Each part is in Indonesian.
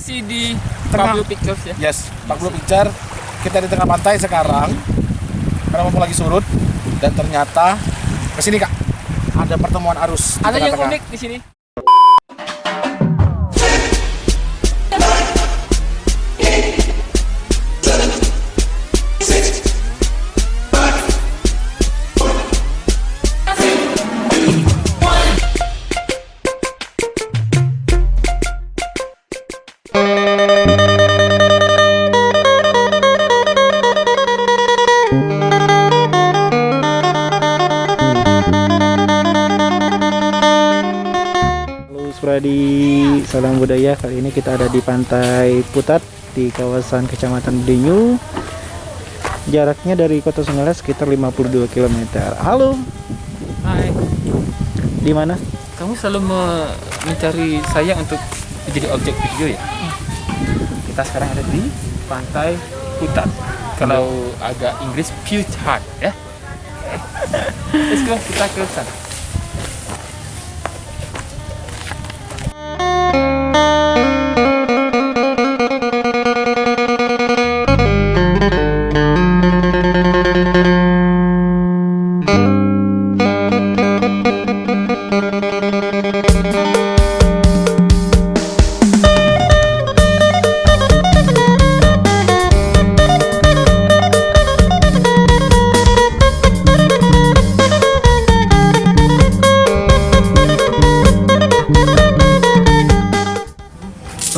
Masih di Tengah. Pablo Pictures ya. Yes, 40 Picture. Kita di tengah pantai sekarang. Karena mumpung lagi surut dan ternyata ke sini Kak. Ada pertemuan arus Ada yang unik di sini. Spradi, salam budaya. Kali ini kita ada di Pantai Putat di kawasan Kecamatan Denyu. Jaraknya dari Kota Sungai sekitar 52 km. Halo, Hai. di mana? Kamu selalu me- mencari saya untuk menjadi objek video ya? Kita sekarang ada di pantai Putat. Kalau agak Inggris Putat ya. Let's go, kita ke sana.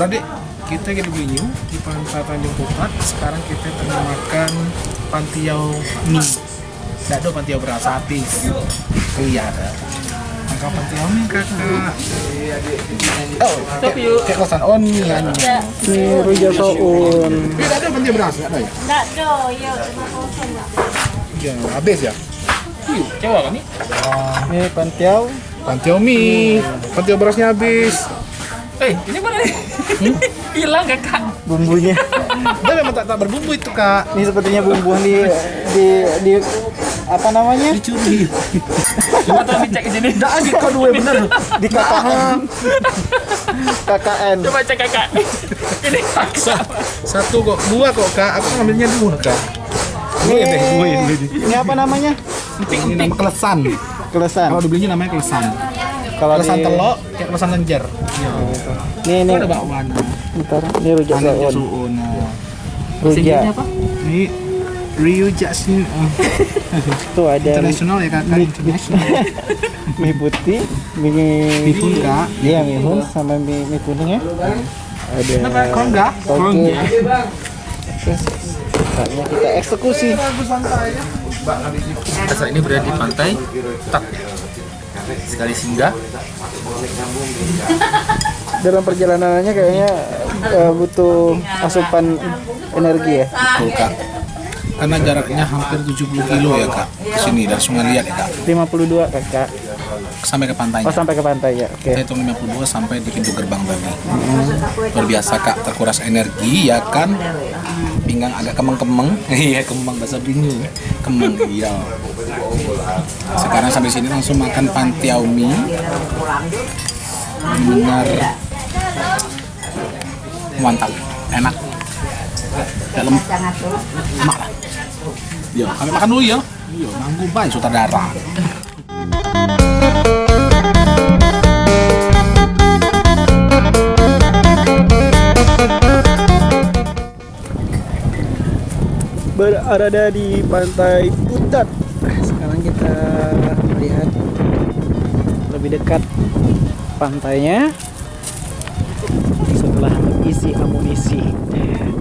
Pradik, kita lagi di Blinyu di pantai Tanjung Pupat. Sekarang kita tengah makan pantiau mie. Tidak ada pantiau beras sapi. Kelihatan. Makan pantiau mie kakak. Oh, Stop yuk. kayak kosan on mie kan. Ini Ruja Soun. Tidak ada pantiau beras, tidak ada ya? Enggak ada, ya cuma kosong lah. Iya, habis ya. Yuk, coba kami. Ini Pantiau. Pantiau mie, pantiau berasnya habis. Eh, ini mana nih? Hilang kakak. Bumbunya. Dia memang tak, tak berbumbu itu kak. Ini sepertinya bumbu di di di apa namanya? Dicuri. Coba tolong dicek di sini. Tidak ada kau dua bener. Di KKN. KKN. Coba cek kakak. Ini kakak. Satu kok, dua kok kak. Aku ngambilnya dua kak. Deh, dua ya dua. Ini apa namanya? Ini nama kelesan. Kelesan. Kalau dibelinya namanya kelesan. Kalau Kelesan di- telok, kayak kelesan lenjer. Iya. Ini ini Ada bakwan. Bentar, ini Ruja Ada Soun. suun. Ruja. apa? Ini Rio Jackson Tuh ada internasional ya kakak internasional. mie putih, mie Bihun kak. Iya, mie hun sama mie, mie kuning ya. Ada enggak? toge. Saatnya kita eksekusi. Kita saat ini berada di pantai Tak. Sekali singgah, Dalam perjalanannya kayaknya eh, butuh asupan energi ya. Betul kak. Karena jaraknya hampir 70 kilo ya kak. Ke sini dari Sungai Liat ya kak. 52 kakak. Sampai ke pantainya. Oh sampai ke pantai ya. Oke. Saya hitung 52 sampai di pintu gerbang tadi. Luar biasa kak, terkuras energi ya kan. Pinggang agak kemeng-kemeng. Iya kemeng bahasa bingung. Kemeng iya. Sekarang sampai sini langsung makan pantiau mie. Benar mantap, enak. Dalam lah. Yo, kami makan dulu ya. Yo, nanggu baik sutradara. Berada di pantai Putat. Lebih dekat pantainya setelah mengisi amunisi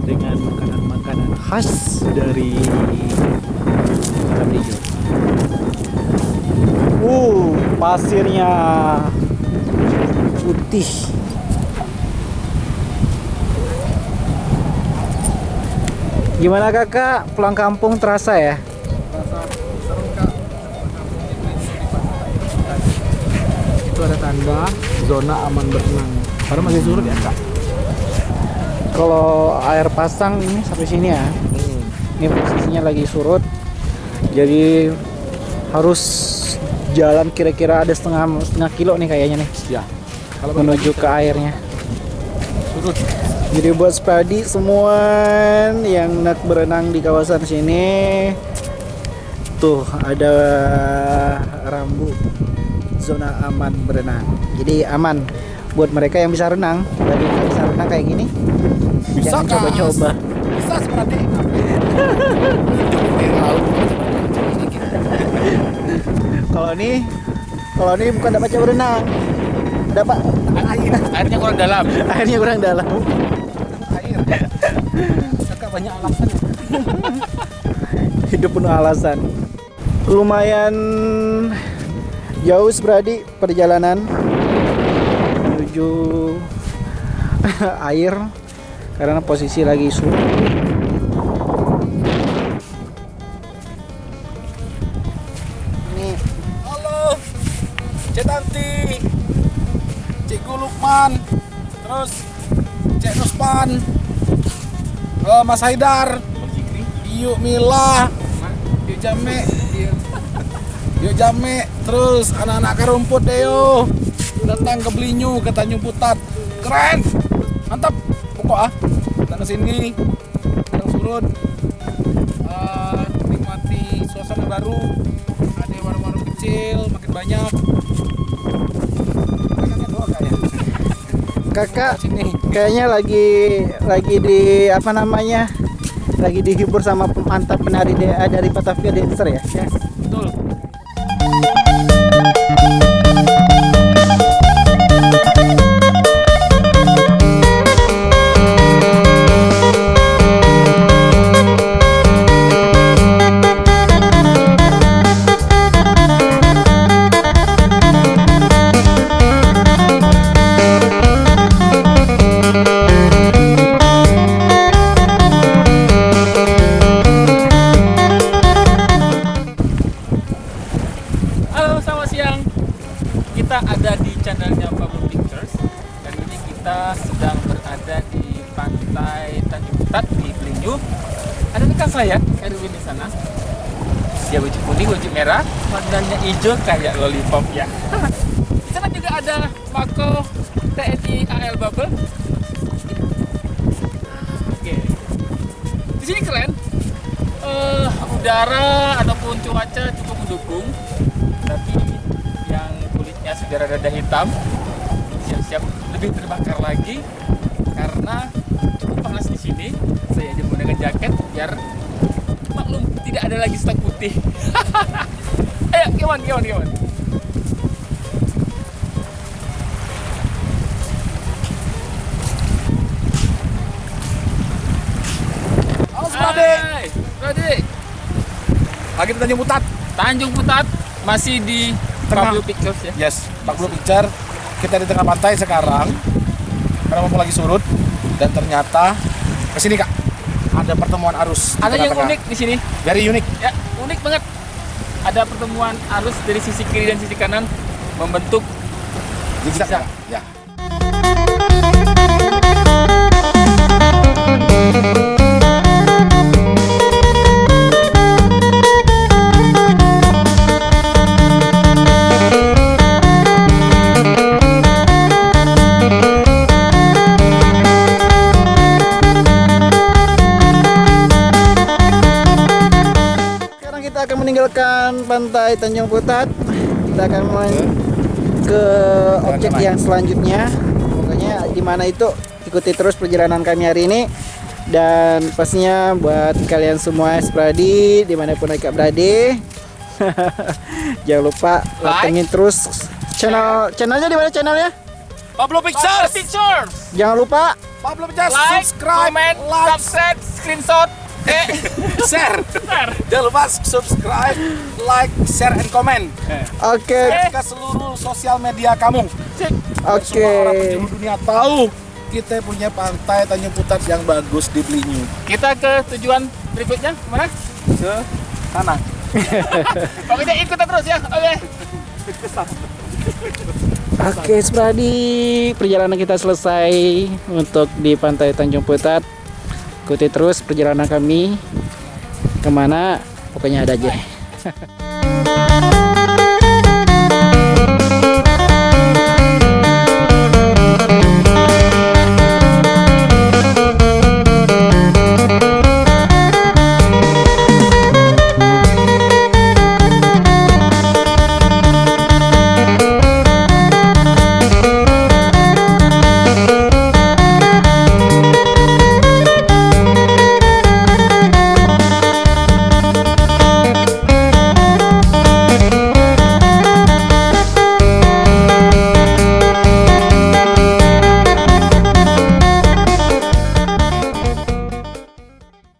dengan makanan-makanan khas dari Kadijo. Uh, pasirnya putih. Gimana kakak? Pulang kampung terasa ya? Tanda zona aman berenang. Padahal masih surut ya kak. Kalau air pasang ini sampai sini ya. Ini posisinya lagi surut. Jadi harus jalan kira-kira ada setengah setengah kilo nih kayaknya nih Ya. Kalau menuju ke airnya. surut Jadi buat Spadi semua yang nak berenang di kawasan sini tuh ada rambu zona aman berenang. Jadi aman buat mereka yang bisa renang. Bagi yang bisa renang kayak gini, Bisa, jangan coba-coba. Bisa seperti Kalau ini, kalau ini bukan dapat coba berenang, dapat air, Airnya kurang dalam. airnya kurang dalam. air. Kakak banyak alasan. hidup penuh alasan lumayan jauh berarti perjalanan menuju air karena posisi lagi surut ini. Halo, Cek Tanti, Cikgu Lukman, terus Cek Nuspan, Mas Haidar, Yuk Mila, Yuk Jame, Yuk Jame, terus anak-anak kerumput Deo datang ke Belinyu ke Tanjung Putat, keren, mantap, pokok ah, datang ke sini, datang surut, Eh, nikmati suasana baru, ada warung-warung kecil makin banyak. Ya? kakak Sini. kayaknya lagi lagi di apa namanya lagi dihibur sama mantan penari DA dari Batavia Dancer ya Yes, betul. Pantai Tanjung Putat di Belinyu. Ada rekan saya, Erwin di sana. Dia baju kuning, baju merah, warnanya hijau kayak lollipop ya. di sana juga ada Mako TNI AL Bubble. Oke. Di sini keren. Eh, udara ataupun cuaca cukup mendukung tapi yang kulitnya sudah rada hitam siap-siap lebih terbakar lagi karena panas di sini saya aja menggunakan jaket biar maklum tidak ada lagi stok putih ayo kewan kewan kewan Halo. Hai, Brady. Lagi di Tanjung Putat. Tanjung Putat masih di Tengah. Pablo Pictures ya Yes, 40 picture. Kita di tengah pantai sekarang. Karena mau lagi surut dan ternyata ke sini Kak. Ada pertemuan arus. ada yang unik di sini Very unik. ya unik banget ada pertemuan arus dari sisi kiri dan sisi kanan membentuk Zigzag. Zigzag. Ya. Pantai Tanjung Putat. Kita akan men- ke objek yang selanjutnya. Pokoknya di mana itu ikuti terus perjalanan kami hari ini. Dan pastinya buat kalian semua Spradi di mana pun mereka berada, jangan lupa Like. pantengin terus channel channelnya di mana channelnya? Pablo Pictures. Pictures. Jangan lupa Pablo Pictures. Like, subscribe, comment, like, subscribe, screenshot, eh, share. share. Jangan lupa subscribe, like, share, and comment Oke, ke seluruh sosial media kamu. Oke. Semua orang penjuru dunia tahu kita punya pantai Tanjung Putat yang bagus di Belinyu. Kita ke tujuan berikutnya mana? Ke sana. Pokoknya ikut terus ya. Oke. Oke, Spradi, perjalanan kita selesai untuk di Pantai Tanjung Putat. Ikuti terus perjalanan kami ke mana, pokoknya ada aja.